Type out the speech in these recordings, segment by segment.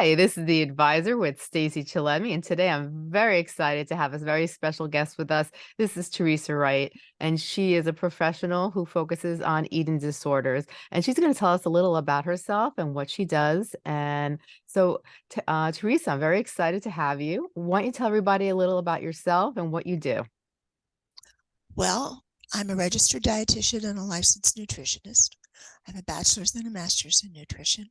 Hi, this is the advisor with Stacy Chillemi, and today I'm very excited to have a very special guest with us. This is Teresa Wright, and she is a professional who focuses on eating disorders. And she's going to tell us a little about herself and what she does. And so, uh, Teresa, I'm very excited to have you. Why don't you tell everybody a little about yourself and what you do? Well, I'm a registered dietitian and a licensed nutritionist. I have a bachelor's and a master's in nutrition.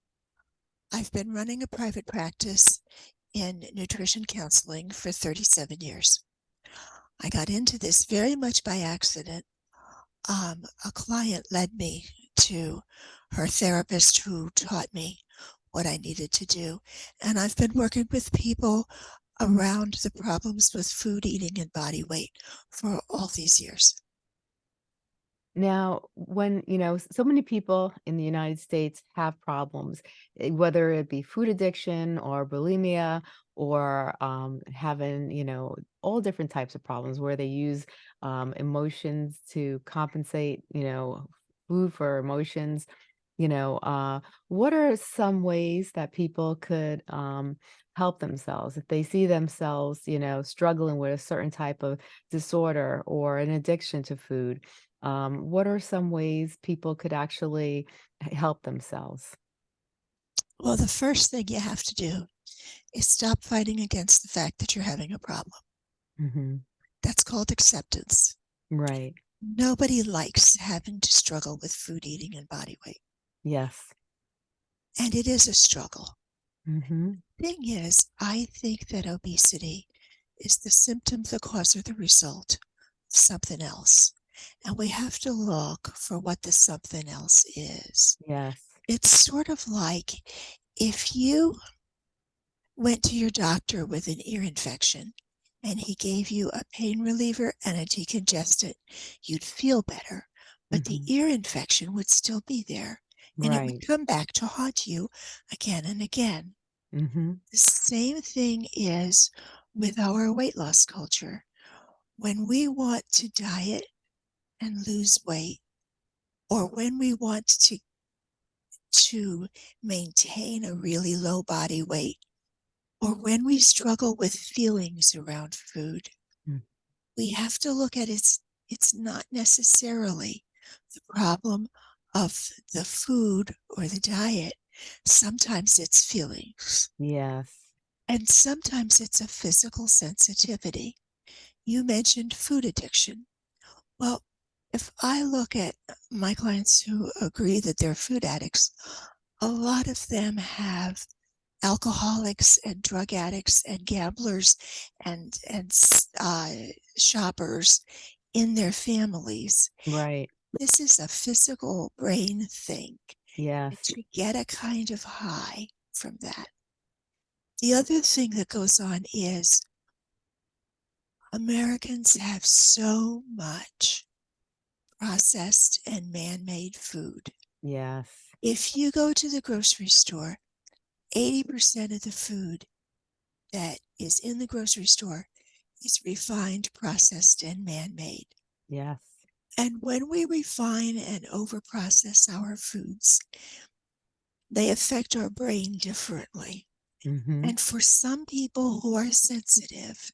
I've been running a private practice in nutrition counseling for 37 years. I got into this very much by accident. Um, a client led me to her therapist who taught me what I needed to do. And I've been working with people around the problems with food, eating, and body weight for all these years. Now, when, you know, so many people in the United States have problems, eh, whether it be food addiction or bulimia or um, having, you know, all different types of problems where they use um, emotions to compensate, you know, food for emotions. You know, uh, what are some ways that people could um, help themselves if they see themselves, you know, struggling with a certain type of disorder or an addiction to food? Um, what are some ways people could actually help themselves? Well, the first thing you have to do is stop fighting against the fact that you're having a problem. hmm That's called acceptance. Right. Nobody likes having to struggle with food, eating, and body weight. Yes. And it is a struggle. hmm Thing is, I think that obesity is the symptom, the cause, or the result of something else. And we have to look for what the something else is. Yes. It's sort of like if you went to your doctor with an ear infection and he gave you a pain reliever and a decongestant, you'd feel better. But the hmm ear infection would still be there and it would come back to haunt you again and again. hmm The same thing is with our weight loss culture. When we want to diet and lose weight, or when we want to to maintain a really low body weight, or when we struggle with feelings around food, hmm. we have to look at it's it's not necessarily the problem of the food or the diet. Sometimes it's feelings, Yes. and sometimes it's a physical sensitivity. You mentioned food addiction. Well, if I look at my clients who agree that they're food addicts, a lot of them have alcoholics and drug addicts and gamblers and and uh, shoppers in their families. Right. This is a physical brain thing Yes. to get a kind of high from that. The other thing that goes on is Americans have so much processed and man made food. Yes. If you go to the grocery store, 80% of the food that is in the grocery store is refined, processed, and man made. Yes. And when we refine and overprocess our foods, they affect our brain differently. hmm And for some people who are sensitive,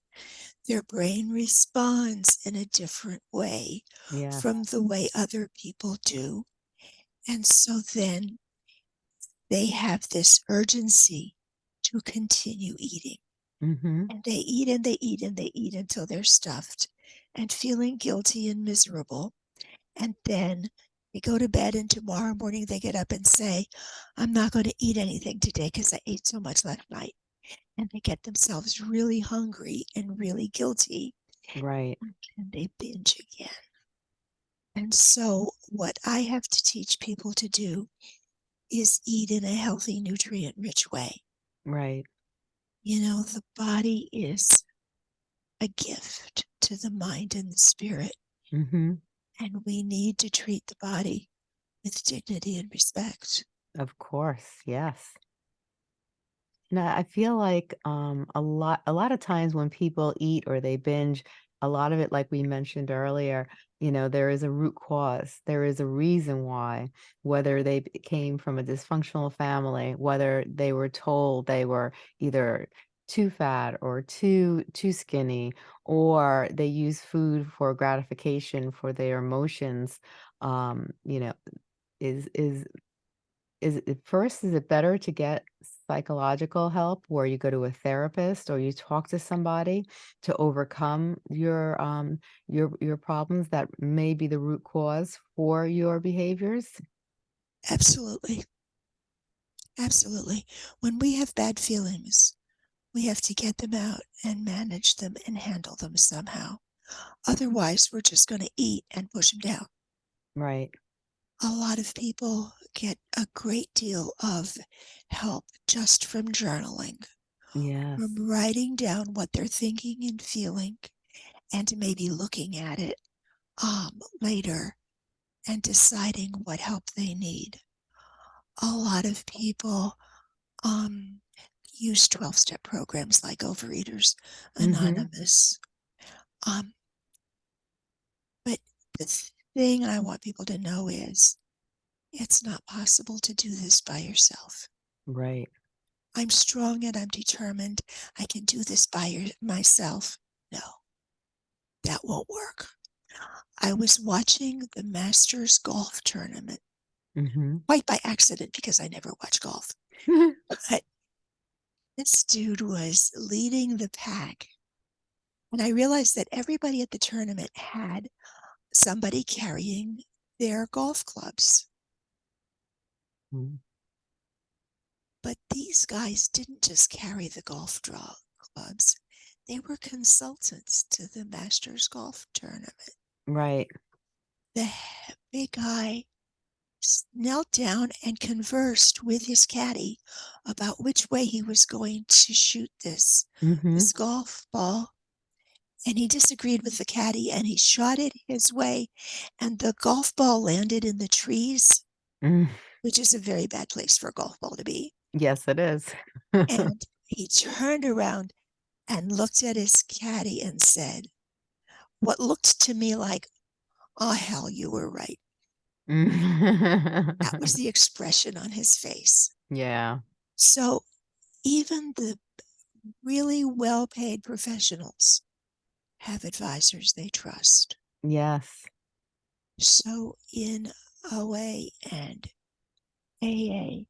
their brain responds in a different way Yes. from the way other people do. And so then they have this urgency to continue eating. hmm And they eat and they eat and they eat until they're stuffed and feeling guilty and miserable. And then they go to bed, and tomorrow morning they get up and say, I'm not going to eat anything today because I ate so much last night. And they get themselves really hungry and really guilty, Right. and they binge again. And so, what I have to teach people to do is eat in a healthy, nutrient rich way. Right. You know, the body is a gift to the mind and the spirit, hmm and we need to treat the body with dignity and respect. Of course. Yes. Now, I feel like um, a lot a lot of times when people eat or they binge, a lot of it, like we mentioned earlier, you know, there is a root cause. There is a reason why, whether they came from a dysfunctional family, whether they were told they were either too fat or too too skinny, or they use food for gratification for their emotions. Um, you know, is is is first, is it better to get psychological help where you go to a therapist or you talk to somebody to overcome your, um, your your problems that may be the root cause for your behaviors? Absolutely. Absolutely. When we have bad feelings, we have to get them out and manage them and handle them somehow. Otherwise, we're just going to eat and push them down. Right. A lot of people get a great deal of help just from journaling, Yes. from writing down what they're thinking and feeling, and maybe looking at it um, later and deciding what help they need. A lot of people um, use 12 step programs like Overeaters Mhm. Anonymous. Um, but the thing I want people to know is it's not possible to do this by yourself. Right. I'm strong and I'm determined. I can do this by your, myself. No, that won't work. I was watching the Masters golf tournament Mhm. quite by accident because I never watch golf. But this dude was leading the pack. And I realized that everybody at the tournament had somebody carrying their golf clubs. Mm. But these guys didn't just carry the golf draw clubs. They were consultants to the Masters Golf Tournament. Right. The big guy knelt down and conversed with his caddy about which way he was going to shoot this Mhm. this golf ball. And he disagreed with the caddy and he shot it his way and the golf ball landed in the trees, Mm. which is a very bad place for a golf ball to be. Yes, it is. And he turned around and looked at his caddy and said, what looked to me like, oh, hell, you were right. That was the expression on his face. Yeah. So even the really well paid professionals have advisors they trust. Yes. So in OA and AA,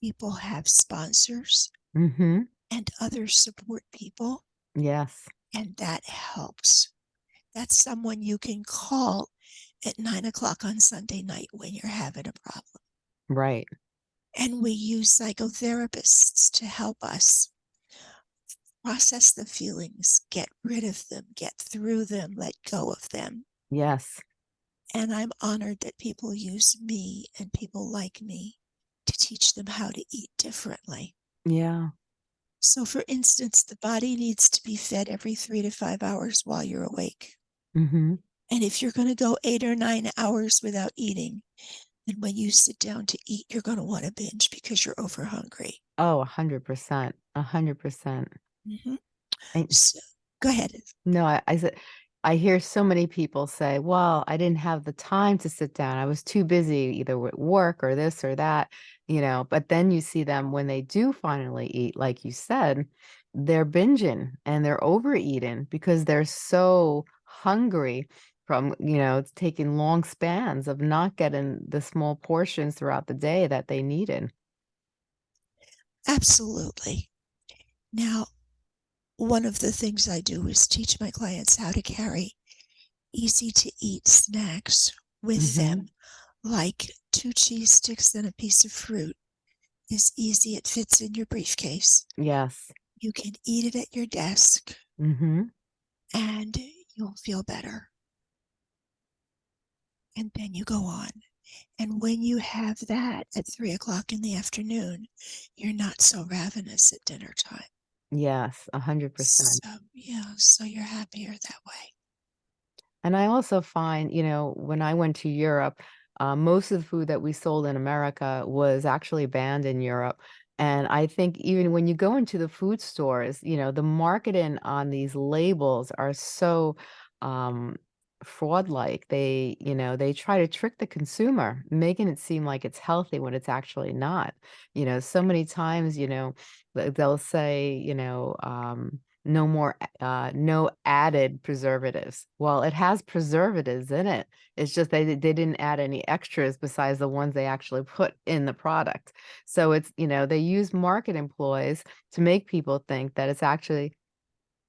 people have sponsors Mhm. and other support people, Yes. and that helps. That's someone you can call at nine o'clock on Sunday night when you're having a problem. Right. And we use psychotherapists to help us process the feelings, get rid of them, get through them, let go of them. Yes. And I'm honored that people use me and people like me to teach them how to eat differently. Yeah. So, for instance, the body needs to be fed every three to five hours while you're awake. Mhm. And if you're going to go eight or nine hours without eating, then when you sit down to eat, you're going to want to binge because you're over hungry. Oh, a 100%. A 100%. Hmm And So, go ahead. no, I I said I hear so many people say, "Well, I didn't have the time to sit down. I was too busy either with work or this or that," you know, but then you see them when they do finally eat, like you said, they're binging and they're overeating because they're so hungry from, you know, it's taking long spans of not getting the small portions throughout the day that they needed. Absolutely. Now, one of the things I do is teach my clients how to carry easy to eat snacks with Mhm. them, like two cheese sticks and a piece of fruit is easy. It fits in your briefcase. Yes. You can eat it at your desk Mhm. and you'll feel better. And then you go on. And when you have that at three o'clock in the afternoon, you're not so ravenous at dinner time. Yes, a 100%. So, yeah, so you're happier that way. And I also find, you know, when I went to Europe, uh, most of the food that we sold in America was actually banned in Europe. And I think even when you go into the food stores, you know, the marketing on these labels are so um, fraud-like. They, you know, they try to trick the consumer, making it seem like it's healthy when it's actually not. You know, so many times, you know, they'll say, you know, um, no more uh, no added preservatives. Well, it has preservatives in it. It's just they they didn't add any extras besides the ones they actually put in the product. So it's, you know, they use market employs to make people think that it's actually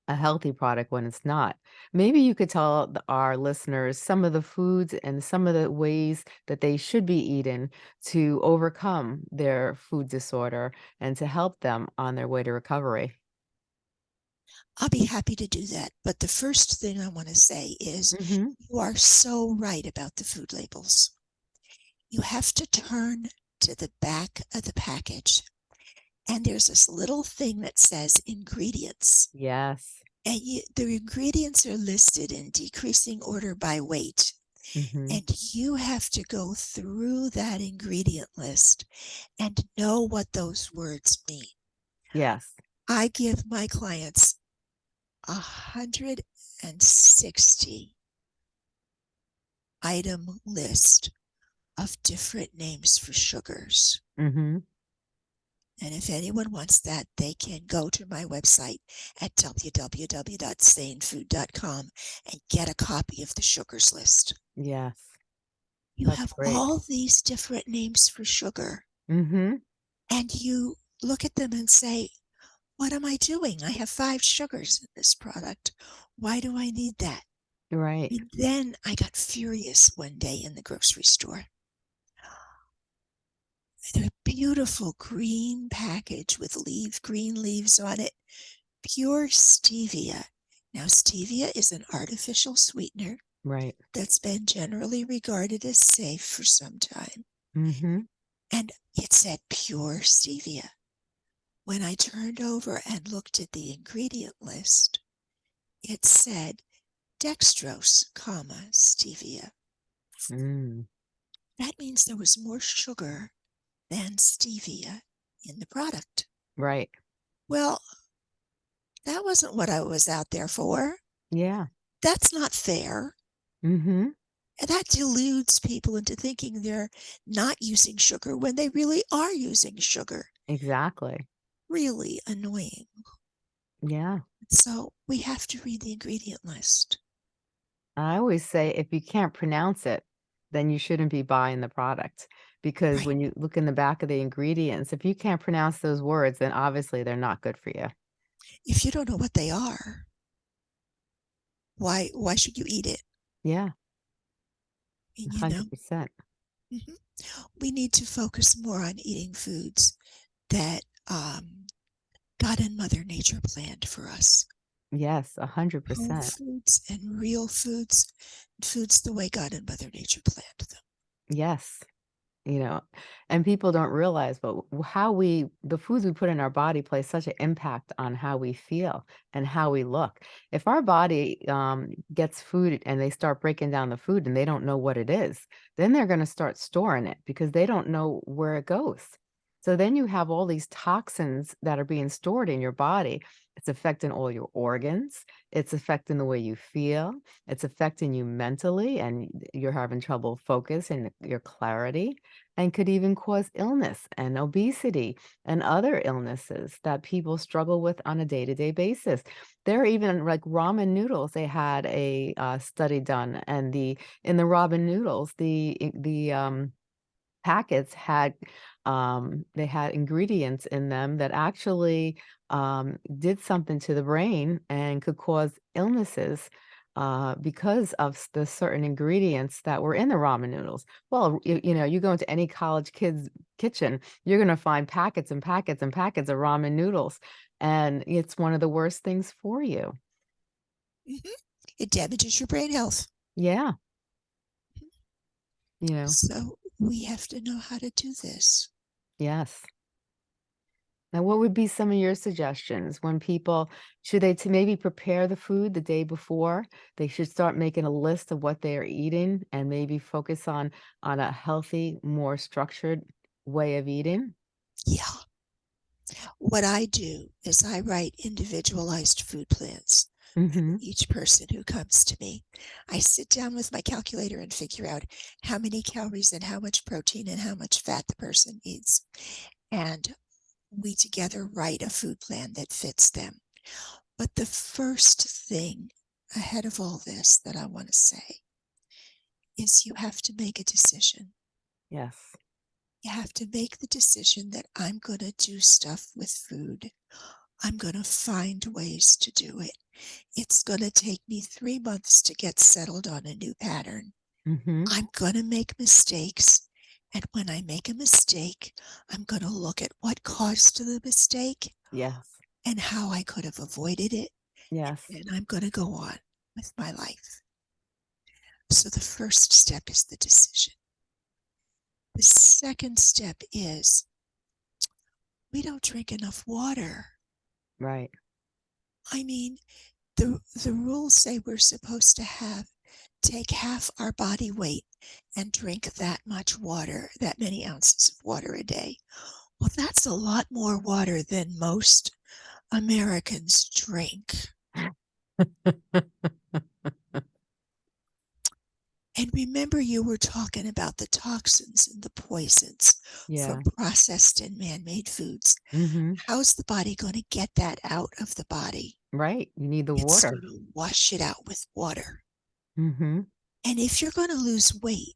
a healthy product when it's not. Maybe you could tell the our listeners some of the foods and some of the ways that they should be eating to overcome their food disorder and to help them on their way to recovery. I'll be happy to do that. But the first thing I want to say is Mhm. you are so right about the food labels. You have to turn to the back of the package, and there's this little thing that says ingredients. Yes. And you, the ingredients are listed in decreasing order by weight. Mhm. And you have to go through that ingredient list and know what those words mean. Yes. I give my clients 160 item list of different names for sugars. Mhm. And if anyone wants that, they can go to my website at www.sanefood.com and get a copy of the sugars list. Yes. You have great. all these different names for sugar, Mhm. and you look at them and say, What am I doing? I have five sugars in this product. Why do I need that? Right. And then I got furious one day in the grocery store. The beautiful green package with leaf green leaves on it, pure stevia. Now, stevia is an artificial sweetener Right. that's been generally regarded as safe for some time. Mm-hmm. And it said pure stevia. When I turned over and looked at the ingredient list, it said dextrose, comma, stevia. Mm. That means there was more sugar than stevia in the product. Right. Well, that wasn't what I was out there for. Yeah. That's not fair. Mhm. And that deludes people into thinking they're not using sugar when they really are using sugar. Exactly. Really annoying. Yeah. So we have to read the ingredient list. I always say if you can't pronounce it, then you shouldn't be buying the product because Right. when you look in the back of the ingredients, if you can't pronounce those words, then obviously they're not good for you. If you don't know what they are, why why should you eat it? Yeah. And, you 100%. mhm, we need to focus more on eating foods that um, God and Mother Nature planned for us. Yes, Whole 100%. foods and real foods, foods the way God and Mother Nature planned them. Yes. You know, and people don't realize, but how we the foods we put in our body play such an impact on how we feel and how we look. If our body, um, gets food and they start breaking down the food and they don't know what it is, then they're gonna start storing it because they don't know where it goes. So then you have all these toxins that are being stored in your body. It's affecting all your organs. It's affecting the way you feel. It's affecting you mentally, and you're having trouble focus and your clarity, and could even cause illness and obesity and other illnesses that people struggle with on a day-to-day basis. There are even, like, ramen noodles, they had a, uh, study done, and the in the ramen noodles, the the, um, packets had, um, they had ingredients in them that actually, um, did something to the brain and could cause illnesses, uh, because of the certain ingredients that were in the ramen noodles. Well, you you know, you go into any college kid's kitchen, you're gonna find packets and packets and packets of ramen noodles, and it's one of the worst things for you. Mhm. It damages your brain health. Yeah. You know? So we have to know how to do this. Yes. Now, what would be some of your suggestions when people should they to maybe prepare the food the day before? They should start making a list of what they are eating and maybe focus on on a healthy, more structured way of eating? Yeah. What I do is I write individualized food plans. Hmm each person who comes to me. I sit down with my calculator and figure out how many calories and how much protein and how much fat the person needs. And we together write a food plan that fits them. But the first thing ahead of all this that I want to say is you have to make a decision. Yes. You have to make the decision that I'm going to do stuff with food. I'm going to find ways to do it. It's going to take me three months to get settled on a new pattern. hmm I'm going to make mistakes. And when I make a mistake, I'm going to look at what caused the mistake Yes. and how I could have avoided it. Yes. And I'm going to go on with my life. So the first step is the decision. The second step is we don't drink enough water. Right. I mean, the the rules say we're supposed to have take half our body weight and drink that much water, that many ounces of water a day. Well, that's a lot more water than most Americans drink. And remember, you were talking about the toxins and the poisons Yeah. from processed and man made foods. hmm How's the body going to get that out of the body? Right. You need the It's water. wash it out with water. hmm And if you're going to lose weight,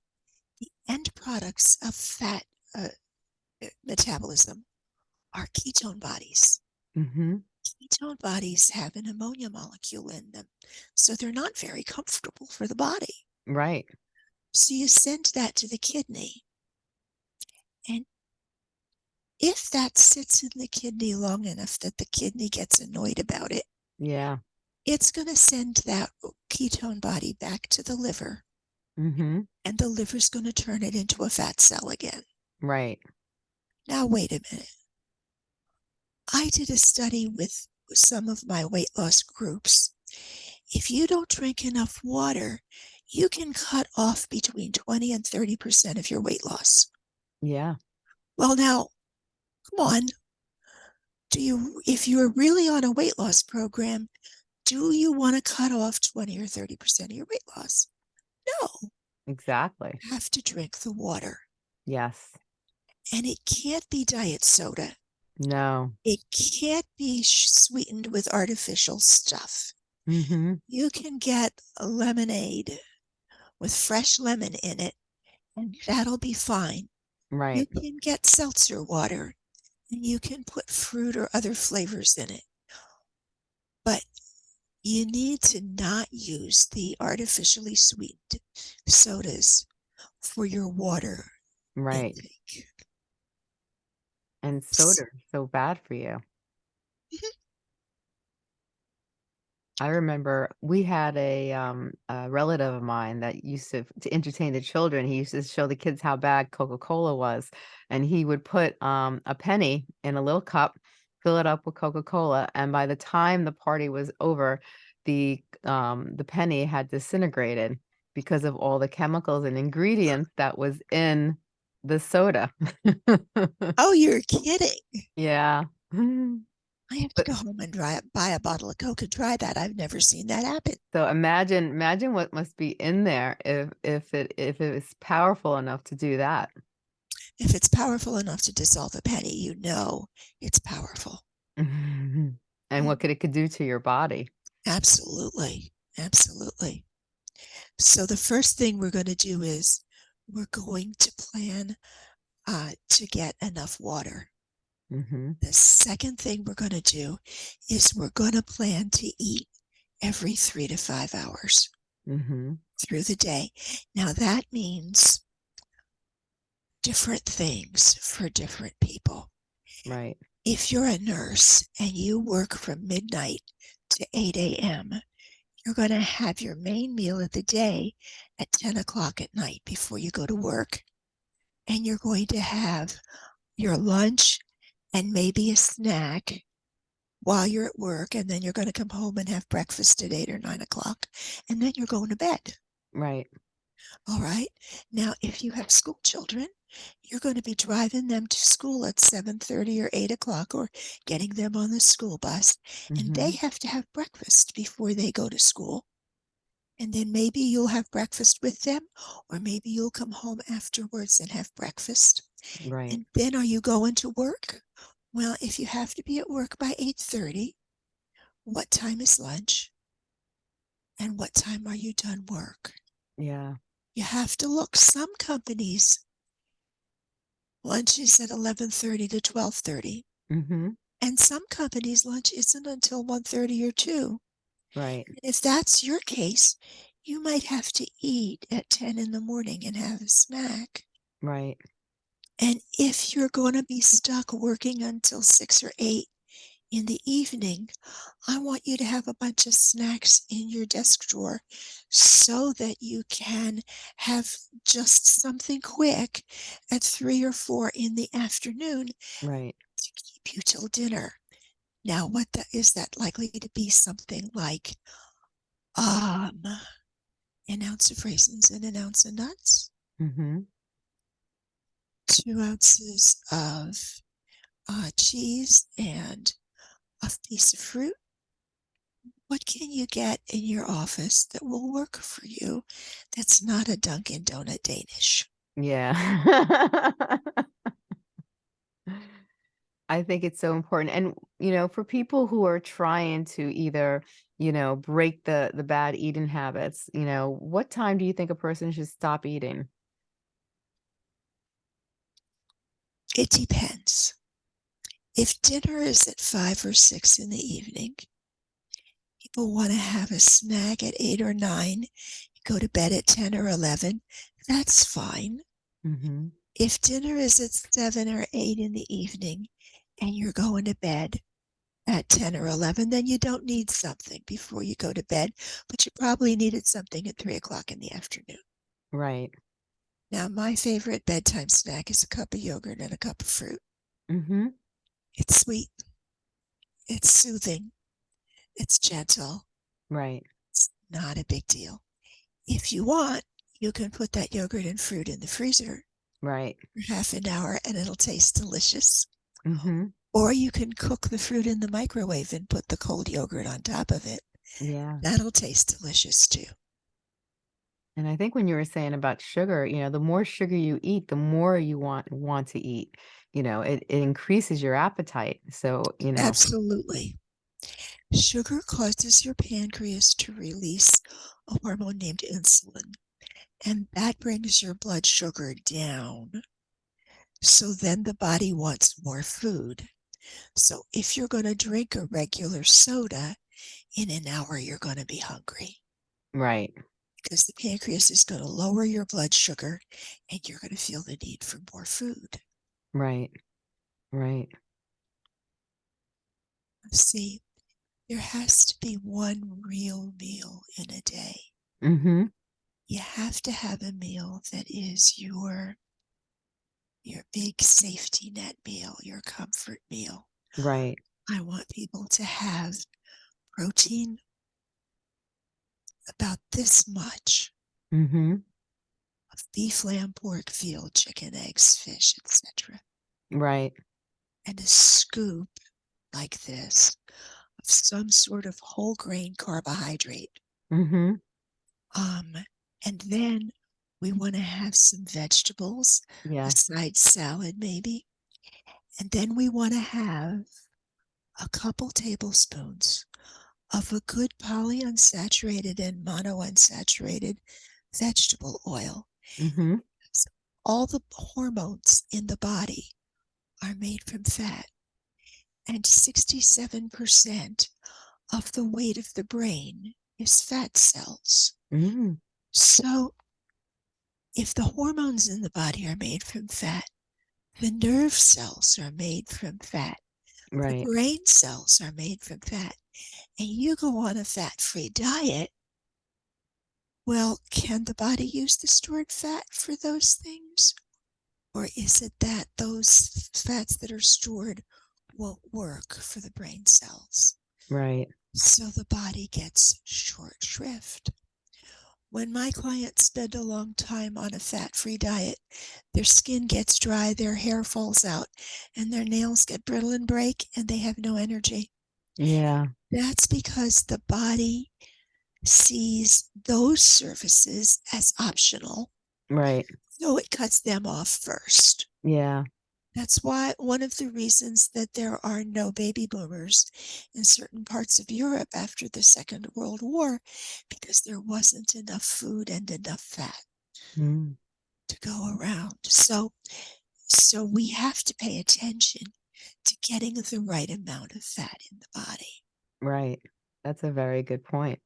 the end products of fat uh, uh, metabolism are ketone bodies. hmm Ketone bodies have an ammonia molecule in them, so they're not very comfortable for the body. Right. So you send that to the kidney. And if that sits in the kidney long enough that the kidney gets annoyed about it, Yeah. it's going to send that ketone body back to the liver, hmm and the liver's going to turn it into a fat cell again. Right. Now, wait a minute. I did a study with some of my weight loss groups. If you don't drink enough water, you can cut off between 20 and 30% of your weight loss. Yeah. Well, now, come on. Do you, if you're really on a weight loss program, do you want to cut off 20 or 30% of your weight loss? No, Exactly. you have to drink the water. Yes. And it can't be diet soda. No. It can't be sweetened with artificial stuff. hmm You can get a lemonade with fresh lemon in it, and that'll be fine. Right. You can get seltzer water and you can put fruit or other flavors in it. But you need to not use the artificially sweetened sodas for your water Right. intake. And soda is so bad for you. I remember we had a um a relative of mine that used to to entertain the children. He used to show the kids how bad Coca-Cola was, and he would put um a penny in a little cup, fill it up with Coca-Cola, and by the time the party was over, the um the penny had disintegrated because of all the chemicals and ingredients that was in the soda. Oh, you're kidding. Yeah. I have to But- go home and dry, buy a bottle of Coke and try that. I've never seen that happen. So imagine imagine what must be in there if if it if it is powerful enough to do that. If it's powerful enough to dissolve a penny, you know it's powerful. and what could it could do to your body. Absolutely. Absolutely. So the first thing we're going to do is we're going to plan uh, to get enough water. Hmm The second thing we're going to do is we're going to plan to eat every three to five hours hmm through the day. Now that means different things for different people. Right. If you're a nurse and you work from midnight to 8 a.m., you're going to have your main meal of the day at 10 o'clock at night before you go to work. And you're going to have your lunch and maybe a snack while you're at work. And then you're going to come home and have breakfast at 8 or 9 o'clock. And then you're going to bed. Right. All right. Now, if you have school children, you're going to be driving them to school at 7:30 or 8 o'clock or getting them on the school bus. And they Mhm. have to have breakfast before they go to school. And then maybe you'll have breakfast with them, or maybe you'll come home afterwards and have breakfast. Right. And then are you going to work? Well, if you have to be at work by 8:30, what time is lunch? And what time are you done work? Yeah. You have to look. Some companies lunch is at 11:30 to 12:30, Mhm. and some companies lunch isn't until 1:30 or 2. Right. If that's your case, you might have to eat at 10 in the morning and have a snack. Right. And if you're going to be stuck working until 6 or 8 in the evening, I want you to have a bunch of snacks in your desk drawer so that you can have just something quick at 3 or 4 in the afternoon Right. to keep you till dinner. Now, what the, is that likely to be something like um, an ounce of raisins and an ounce of nuts? Mhm. Two ounces of uh, cheese and a piece of fruit. What can you get in your office that will work for you that's not a Dunkin' Donut Danish? Yeah. I think it's so important. And, you know, for people who are trying to either, you know, break the the bad eating habits, you know, what time do you think a person should stop eating? It depends. If dinner is at five or six in the evening, people want to have a snack at eight or nine, go to bed at 10 or 11, that's fine. Mhm. If dinner is at seven or eight in the evening and you're going to bed at 10 or 11, then you don't need something before you go to bed, but you probably needed something at three o'clock in the afternoon. Right. Now, my favorite bedtime snack is a cup of yogurt and a cup of fruit. Mhm. It's sweet, it's soothing, it's gentle, Right. it's not a big deal. If you want, you can put that yogurt and fruit in the freezer Right. for half an hour and it'll taste delicious. Mhm. Or you can cook the fruit in the microwave and put the cold yogurt on top of it. Yeah. That'll taste delicious too. And I think when you were saying about sugar, you know, the more sugar you eat, the more you want want to eat. You know, it, it increases your appetite. So, you know, Absolutely. Sugar causes your pancreas to release a hormone named insulin, and that brings your blood sugar down. So then the body wants more food. So if you're going to drink a regular soda, in an hour you're going to be hungry right. Because the pancreas is going to lower your blood sugar and you're going to feel the need for more food. Right. Right. See, there has to be one real meal in a day. Mm -hmm. You have to have a meal that is your your big safety net meal, your comfort meal. Right. I want people to have protein about this much Mhm. of beef, lamb, pork, veal, chicken, eggs, fish, etc. Right. And a scoop like this of some sort of whole grain carbohydrate. Mhm. Um, and then we want to have some vegetables, a side salad maybe. And then we want to have a couple tablespoons of a good polyunsaturated and monounsaturated vegetable oil. Mhm. All the hormones in the body are made from fat, and 67% of the weight of the brain is fat cells. Mm. So, if the hormones in the body are made from fat, the nerve cells are made from fat, the Right. brain cells are made from fat, and you go on a fat free diet. Well, can the body use the stored fat for those things? Or is it that those fats that are stored won't work for the brain cells? Right. So the body gets short shrift. When my clients spend a long time on a fat-free diet, their skin gets dry, their hair falls out, and their nails get brittle and break, and they have no energy. Yeah. That's because the body sees those services as optional, Right. so it cuts them off first. Yeah. That's why one of the reasons that there are no baby boomers in certain parts of Europe after the Second World War, because there wasn't enough food and enough fat Mm. to go around. So so we have to pay attention to getting the right amount of fat in the body. Right. That's a very good point.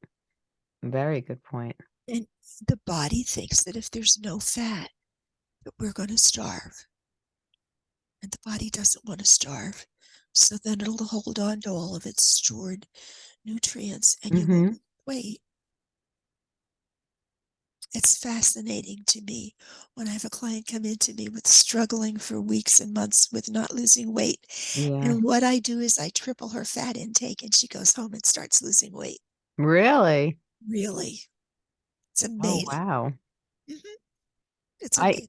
Very good point. And the body thinks that if there's no fat, that we're gonna starve. And the body doesn't wanna starve, so then it'll hold on to all of its stored nutrients and you won't Mhm. weight. It's fascinating to me when I have a client come into me with struggling for weeks and months with not losing weight, Yeah. and what I do is I triple her fat intake, and she goes home and starts losing weight. Really? Really. It's Oh, amazing. wow. Mhm. It's I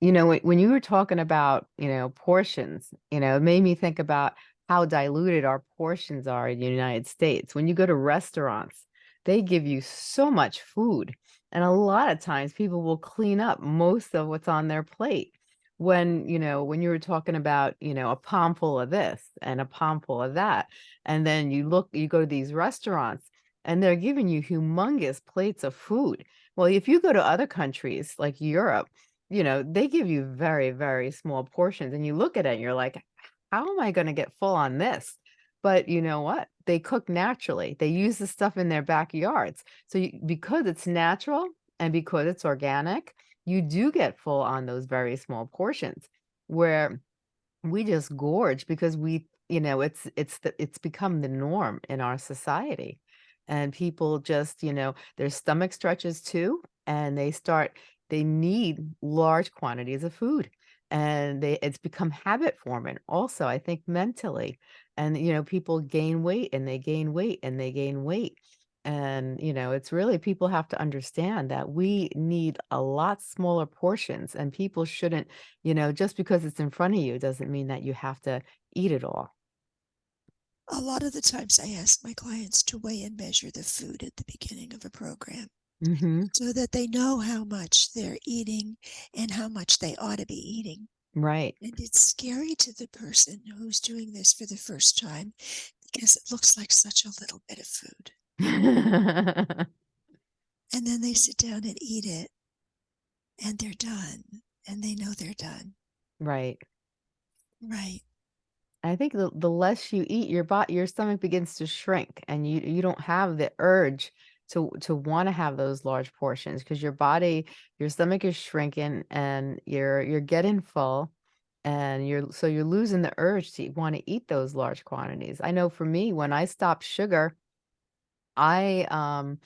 you know, when when you were talking about, you know, portions, you know, it made me think about how diluted our portions are in the United States. When you go to restaurants, they give you so much food, and a lot of times people will clean up most of what's on their plate. When, you know, when you were talking about, you know, a palmful of this and a palmful of that, and then you look you go to these restaurants, and they're giving you humongous plates of food. Well, if you go to other countries like Europe, you know, they give you very, very small portions, and you look at it and you're like, "How am I gonna get full on this?" But you know what? They cook naturally. They use the stuff in their backyards. So you because it's natural and because it's organic, you do get full on those very small portions, where we just gorge because we you know, it's it's the it's become the norm in our society, and people just, you know, their stomach stretches too, and they start they need large quantities of food, and they it's become habit forming also, I think mentally, and, you know, people gain weight, and they gain weight, and they gain weight, and, you know, it's really people have to understand that we need a lot smaller portions, and people shouldn't you know, just because it's in front of you doesn't mean that you have to eat it all. A lot of the times I ask my clients to weigh and measure the food at the beginning of a program Mhm. so that they know how much they're eating and how much they ought to be eating. Right. And it's scary to the person who's doing this for the first time because it looks like such a little bit of food. And then they sit down and eat it and they're done, and they know they're done. Right. Right. I think the the less you eat, your bo your stomach begins to shrink, and you you don't have the urge to to wanna have those large portions because your body your stomach is shrinking, and you're you're getting full, and you're so you're losing the urge to wanna eat those large quantities. I know for me, when I stopped sugar I, um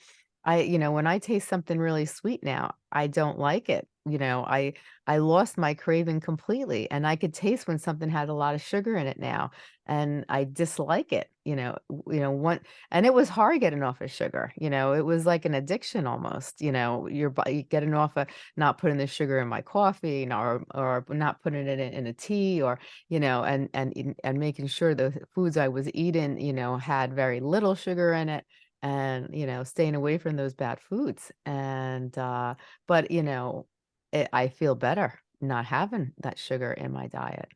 I you know, when I taste something really sweet now, I don't like it, you know, I I lost my craving completely, and I could taste when something had a lot of sugar in it now, and I dislike it, you know, you know, one and it was hard getting off of sugar, you know, it was like an addiction almost, you know, your body getting off of not putting the sugar in my coffee, nor or not putting it in in a tea or, you know, and and and making sure the foods I was eating, you know, had very little sugar in it, and, you know, staying away from those bad foods, and, uh but, you know, eh, I feel better not having that sugar in my diet.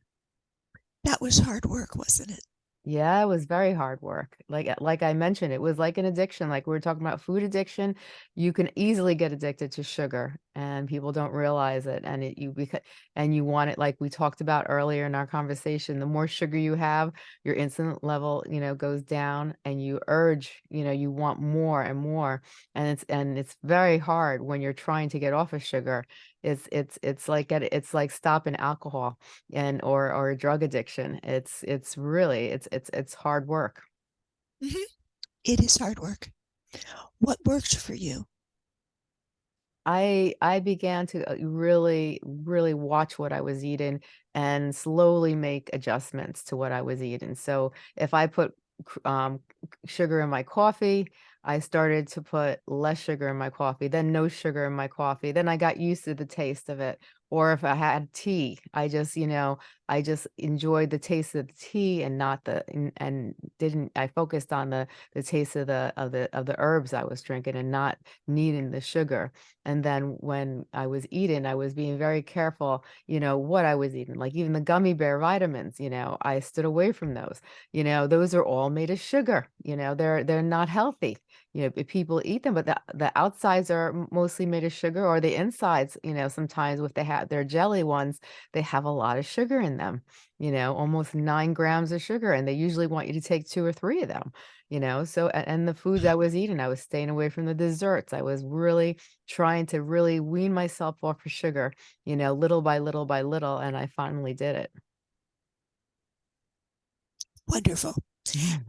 That was hard work, wasn't it? Yeah, it was very hard work. Like uh, like I mentioned, it was like an addiction, like we were talking about food addiction, you can easily get addicted to sugar, and people don't realize it, and it you beca and you want it like we talked about earlier in our conversation, the more sugar you have, your insulin level, you know, goes down, and you urge, you know, you want more and more, and it's and it's very hard when you're trying to get off of sugar. It's it's it's like it's like stopping alcohol and or or drug addiction. It's it's really it's it's it's hard work. Mhm. It is hard work. What worked for you? I I began to, uh, really, really watch what I was eating and slowly make adjustments to what I was eating. So, if I put um, sugar in my coffee, I started to put less sugar in my coffee, then no sugar in my coffee, then I got used to the taste of it. Or if I had tea, I just, you know, I just enjoyed the taste of the tea and not the and and didn't I focused on the the taste of the of the of the herbs I was drinking and not needing the sugar. And then when I was eating, I was being very careful, you know, what I was eating. Like even the gummy bear vitamins, you know, I stood away from those. You know, those are all made of sugar. You know, they're they're not healthy. You know, people eat them, but the the outsides are mostly made of sugar, or the insides, you know, sometimes if they have their jelly ones, they have a lot of sugar in them, you know, almost nine grams of sugar, and they usually want you to take two or three of them, you know. So, and the foods I was eating, I was staying away from the desserts. I was really trying to really wean myself off of sugar, you know, little by little by little, and I finally did it. Wonderful.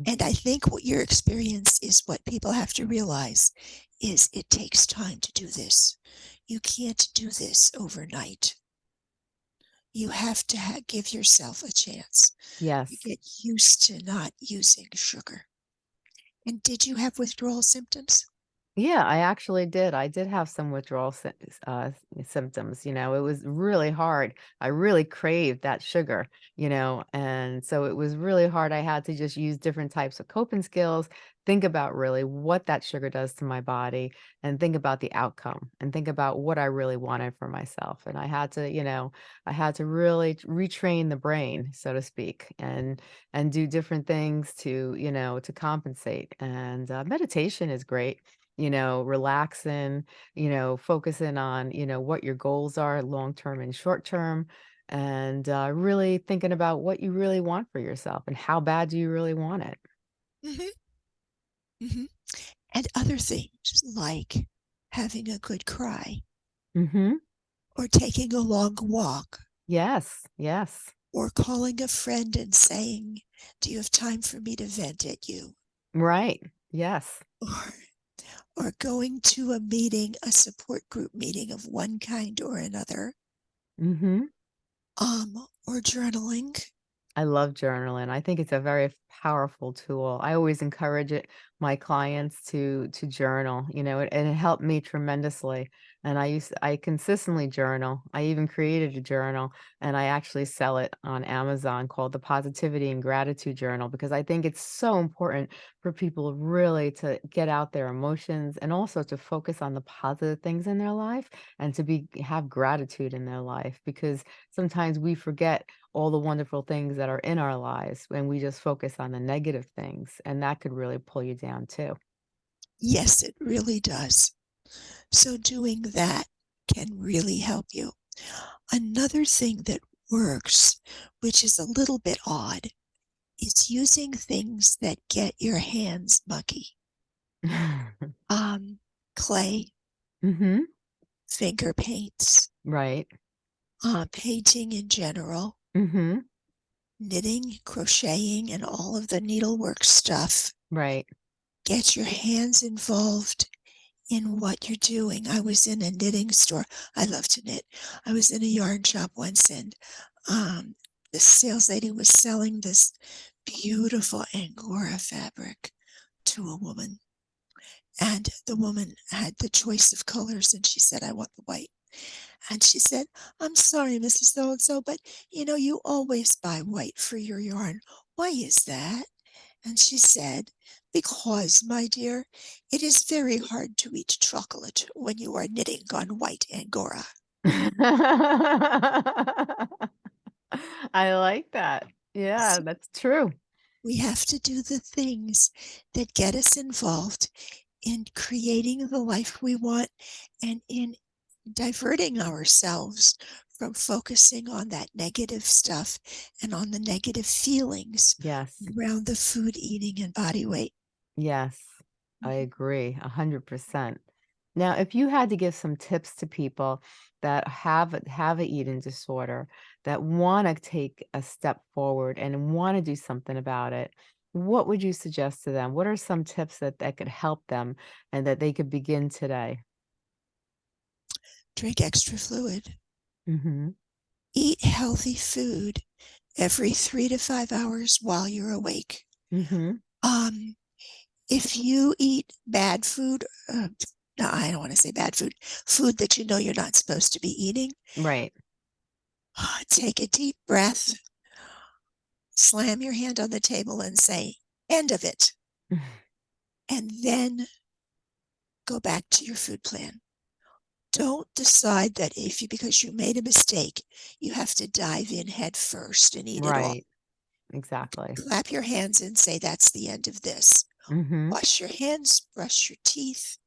And I think what your experience is what people have to realize is it takes time to do this. You can't do this overnight. You have to ha- give yourself a chance. Yes. You get used to not using sugar. And did you have withdrawal symptoms? Yeah, I actually did. I did have some withdrawal uh, symptoms, you know, it was really hard. I really craved that sugar, you know, and so it was really hard. I had to just use different types of coping skills, think about really what that sugar does to my body, and think about the outcome, and think about what I really wanted for myself. And I had to, you know, I had to really retrain the brain, so to speak, and and do different things to, you know, to compensate. And, uh, meditation is great you know, relaxing, you know, focusing on, you know, what your goals are long term and short term, and uh, really thinking about what you really want for yourself and how bad do you really want it. hmm hmm And other things like having a good cry mm -hmm. or taking a long walk Yes, yes, or calling a friend and saying, Do you have time for me to vent at you? right, yes. Or or going to a meeting, a support group meeting of one kind or another, hmm um, or journaling. I love journaling. I think it's a very powerful tool. I always encourage it my clients to to journal, you know, and it helped me tremendously. And I used I consistently journal. I even created a journal and I actually sell it on Amazon called the Positivity and Gratitude Journal because I think it's so important for people really to get out their emotions and also to focus on the positive things in their life and to be have gratitude in their life because sometimes we forget all the wonderful things that are in our lives when we just focus on the negative things, and that could really pull you down too. Yes, it really does. So, doing that can really help you. Another thing that works, which is a little bit odd, is using things that get your hands mucky. Um, clay, Mhm. finger paints, Right. uh, painting in general, Mhm. Knitting, crocheting, and all of the needlework stuff. Right. Get your hands involved in what you're doing. I was in a knitting store. I love to knit. I was in a yarn shop once and um, the sales lady was selling this beautiful Angora fabric to a woman. And the woman had the choice of colors and she said, I want the white. And she said, I'm sorry, Mrs. So and so, but you know, you always buy white for your yarn. Why is that? And she said, Because, my dear, it is very hard to eat chocolate when you are knitting on white Angora. I like that. Yeah, So that's true. we have to do the things that get us involved in creating the life we want and in diverting ourselves from focusing on that negative stuff and on the negative feelings Yes. around the food eating and body weight. Yes, I Mhm. agree 100%. Now, if you had to give some tips to people that have a have a eating disorder, that wanna take a step forward and wanna do something about it, what would you suggest to them? What are some tips that that could help them and that they could begin today? Drink extra fluid. Mhm. Eat healthy food every three to five hours while you're awake. Mhm. Um, if you eat bad food, uh, no, I don't want to say bad food, food that you know you're not supposed to be eating, Right. take a deep breath, slam your hand on the table and say, end of it. and then go back to your food plan. Don't decide that if you, because you made a mistake, you have to dive in head first and eat it all. Right. Exactly. Clap your hands and say, that's the end of this. hmm Wash your hands, brush your teeth,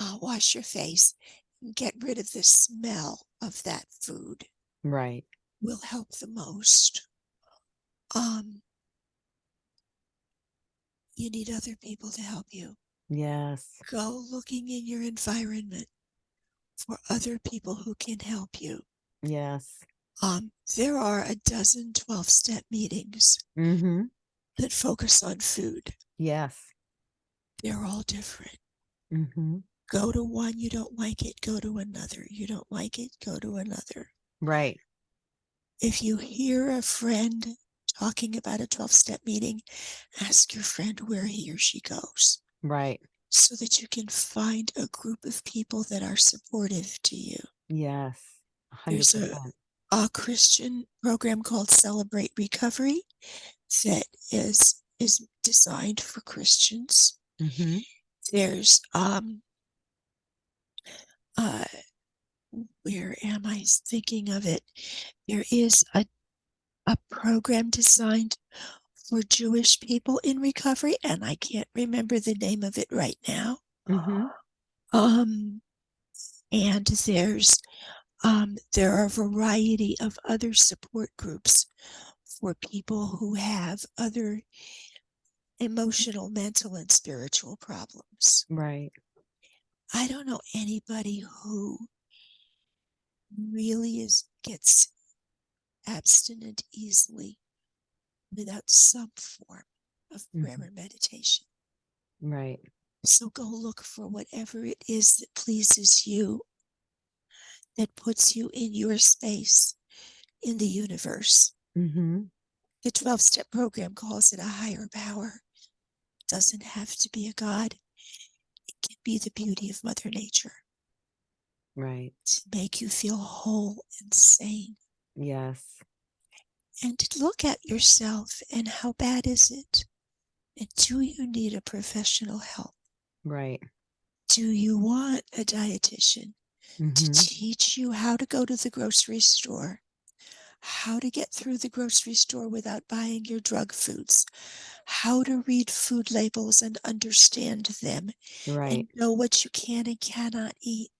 uh, wash your face, and get rid of the smell of that food Right. will help the most. Um, you need other people to help you. Yes. Go looking in your environment for other people who can help you. Yes. Um, there are a dozen 12 step meetings hmm that focus on food. Yes. They're all different. hmm Go to one, you don't like it, go to another. You don't like it, go to another. Right. If you hear a friend talking about a 12 step meeting, ask your friend where he or she goes Right. So that you can find a group of people that are supportive to you. Yes. A hundred There's a- A Christian program called Celebrate Recovery that is is designed for Christians. hmm There's um uh where am I thinking of it? There is a a program designed for Jewish people in recovery, and I can't remember the name of it right now. hmm Um, and there's um, there are a variety of other support groups for people who have other emotional, mental, and spiritual problems. Right. I don't know anybody who really is gets abstinent easily without some form of prayer or meditation. Right. So go look for whatever it is that pleases you, that puts you in your space in the universe. hmm The 12 step program calls it a higher power. It doesn't have to be a God, it can be the beauty of Mother Nature Right. to make you feel whole and sane. Yes. And to look at yourself and how bad is it? And do you need a professional help? Right. Do you want a dietitian to hmm teach you how to go to the grocery store, how to get through the grocery store without buying your drug foods, how to read food labels and understand them, Right. and know what you can and cannot eat.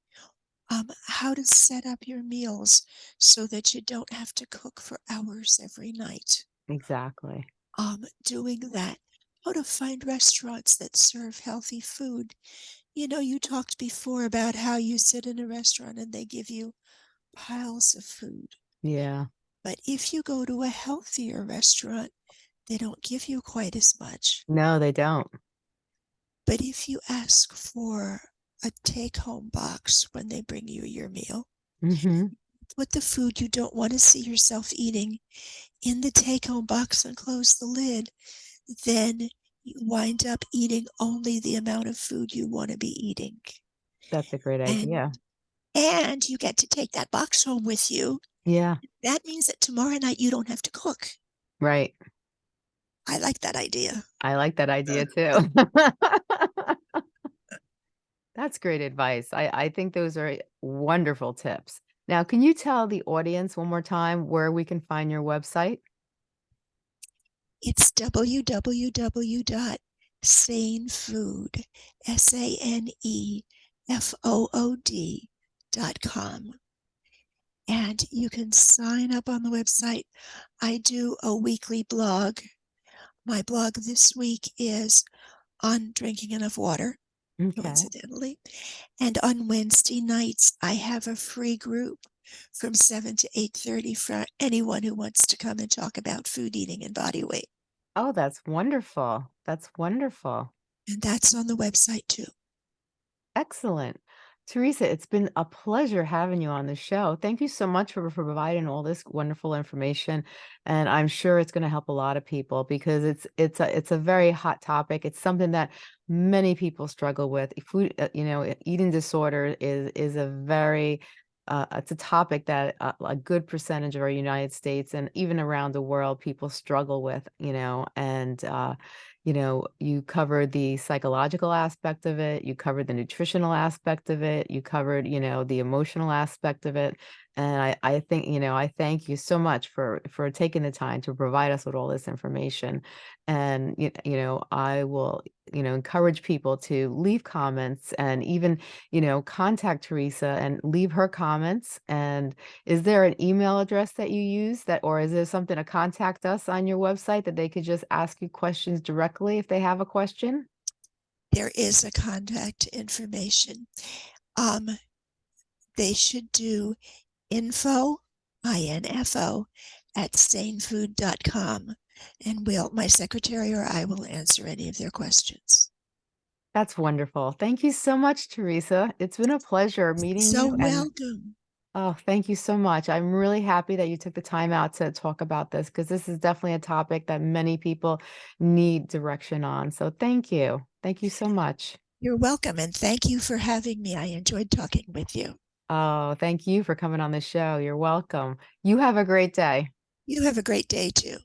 Um, how to set up your meals so that you don't have to cook for hours every night. Exactly. Um, doing that, how to find restaurants that serve healthy food. You know, you talked before about how you sit in a restaurant and they give you piles of food. Yeah. But if you go to a healthier restaurant, they don't give you quite as much. No, they don't. But if you ask for a take home box when they bring you your meal, hmm put the food you don't want to see yourself eating in the take home box and close the lid, then you wind up eating only the amount of food you want to be eating. That's a great And idea. and you get to take that box home with you. Yeah. That means that tomorrow night you don't have to cook. Right. I like that idea. I like that idea too. That's great advice. I, I think those are eh, wonderful tips. Now, can you tell the audience one more time where we can find your website? It's www.sanefood, S A N E F O O D dot com. And you can sign up on the website. I do a weekly blog. My blog this week is on drinking enough water, Okay. coincidentally. And on Wednesday nights, I have a free group from 7 to 8.30 for anyone who wants to come and talk about food eating and body weight. Oh, that's wonderful. That's wonderful. And that's on the website too. Excellent. Teresa, it's been a pleasure having you on the show. Thank you so much for, for providing all this wonderful information. And I'm sure it's going to help a lot of people because it's it's a it's a very hot topic. It's something that many people struggle with. Food, uh, you know, eating disorder is is a very uh, it's a topic that uh, a good percentage of our United States and even around the world people struggle with, you know, and uh, you know, you covered the psychological aspect of it, you covered the nutritional aspect of it, you covered, you know, the emotional aspect of it. And I, I think, you know, I thank you so much for for taking the time to provide us with all this information. And you, you know, I will, you know, encourage people to leave comments and even, you know, contact Teresa and leave her comments. And is there an email address that you use that, or is there something to contact us on your website that they could just ask you questions directly if they have a question? There is a contact information. Um, they should do info, I-N-F-O, at sanefood.com. And we'll, my secretary or I will answer any of their questions. That's wonderful. Thank you so much, Teresa. It's been a pleasure meeting So you. and- welcome. Oh, thank you so much. I'm really happy that you took the time out to talk about this because this is definitely a topic that many people need direction on. So thank you. Thank you so much. You're welcome. And thank you for having me. I enjoyed talking with you. Oh, thank you for coming on the show. You're welcome. You have a great day. You have a great day too.